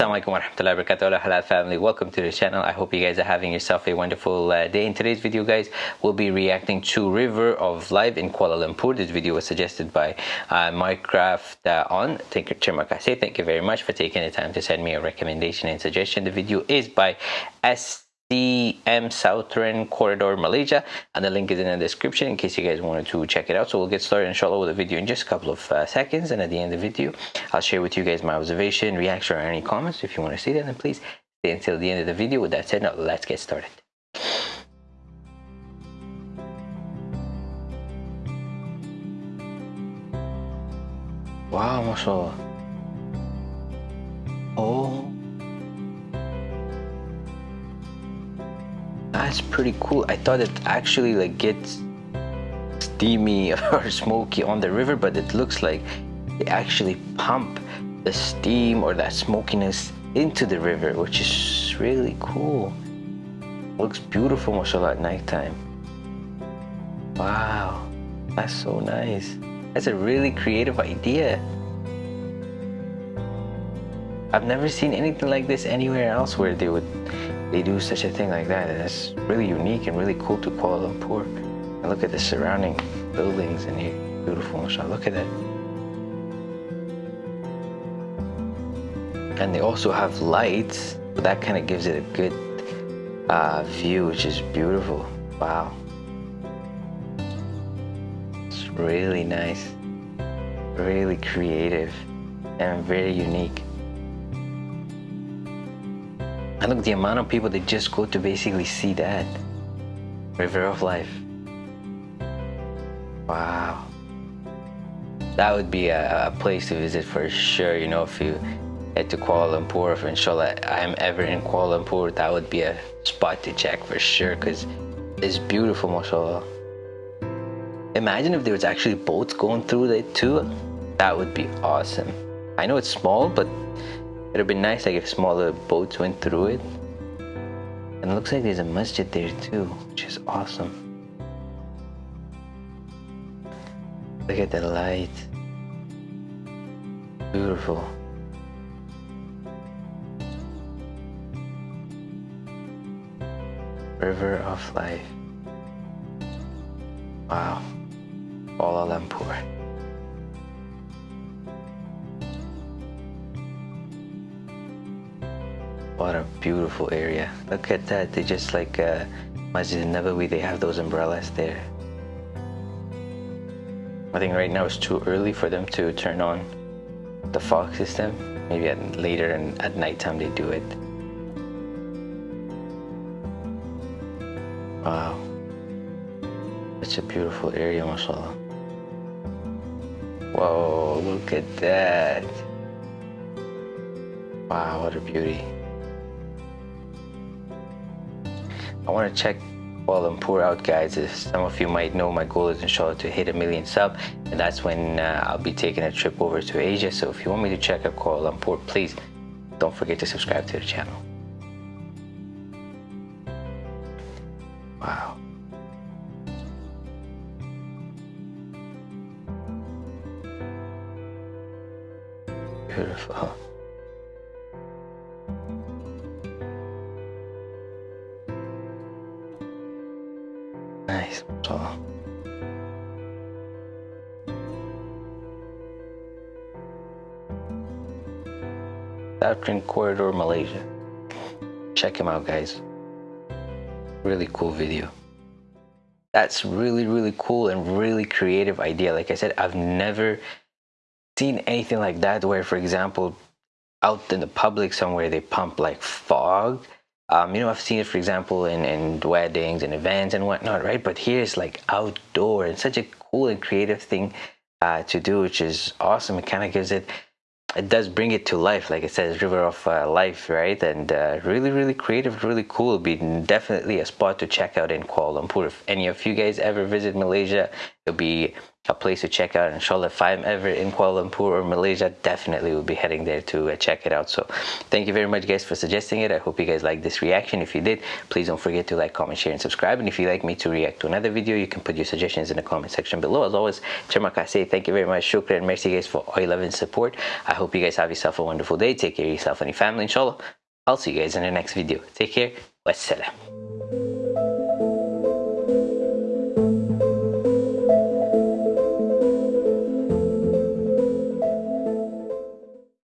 alaikum wa rahmatullahi wa barakatuh halal family. Welcome to the channel. I hope you guys are having yourself a wonderful uh, day. In today's video guys we'll be reacting to river of life in kuala lumpur. This video was suggested by uh, minecraft uh, on. Thank you terima kasih. Thank you very much for taking the time to send me a recommendation and suggestion. The video is by s CM Southern Corridor Malaysia. And the link is in the description in case you guys wanted to check it out. So we'll get started inshallah with the video in just a couple of uh, seconds. And at the end of the video I'll share with you guys my observation reaction or any comments. If you want to see that then please stay until the end of the video. With that said now let's get started. Wow mashallah. Oh that's pretty cool. I thought it actually like gets steamy or smoky on the river but it looks like they actually pump the steam or that smokiness into the river which is really cool. Looks beautiful mashallah at nighttime. Wow. That's so nice. That's a really creative idea. I've never seen anything like this anywhere else where they would they do such a thing like that. And it's really unique and really cool to Kuala Lumpur. And look at the surrounding buildings in here. Beautiful, mashallah. Look at that. And they also have lights. So that kind of gives it a good uh, view, which is beautiful. Wow. It's really nice. Really creative and very unique. And look, the amount of people that just go to basically see that. River of Life. Wow. That would be a, a, place to visit for sure, you know, if you head to Kuala Lumpur, if inshallah I'm ever in Kuala Lumpur, that would be a spot to check for sure, because it's beautiful, mashallah. Imagine if there was actually boats going through it too. That would be awesome. I know it's small, but it would be nice like if smaller boats went through it. And it looks like there's a masjid there too, which is awesome. Look at the light. Beautiful. River of Life. Wow. Kuala Lumpur. What a beautiful area. Look at that. They just like uh, Masjid Nabawi, they have those umbrellas there. I think right now it's too early for them to turn on the fog system. Maybe at, later and at nighttime they do it. Wow. Such a beautiful area, mashallah. Whoa, look at that. Wow, what a beauty. I want to check Kuala Lumpur out guys as some of you might know my goal is inshallah to hit a million sub and that's when uh, I'll be taking a trip over to Asia. So if you want me to check out Kuala Lumpur please don't forget to subscribe to the channel. Wow. Beautiful Southern Corridor, Malaysia. Check him out, guys. Really cool video. That's really, really cool and really creative idea. Like I said, I've never seen anything like that where, for example, out in the public somewhere, they pump like fog um, you know, I've seen it, for example, in, in weddings and events and whatnot, right? But here it's like outdoor and such a cool and creative thing uh, to do, which is awesome. It kind of gives it, it does bring it to life, like it says, River of uh, Life, right? And uh, really, really creative, really cool. Be definitely a spot to check out in Kuala Lumpur. If any of you guys ever visit Malaysia, it'll be a place to check out. Inshallah, if I'm ever in Kuala Lumpur or Malaysia, definitely will be heading there to uh, check it out. So thank you very much guys for suggesting it. I hope you guys like this reaction. If you did, please don't forget to like, comment, share, and subscribe. And if you'd like me to react to another video, you can put your suggestions in the comment section below. As always, terima kasih. Thank you very much. Shukran. Merci guys for all your love and support. I hope you guys have yourself a wonderful day. Take care of yourself and your family, inshallah. I'll see you guys in the next video. Take care. Wassalam.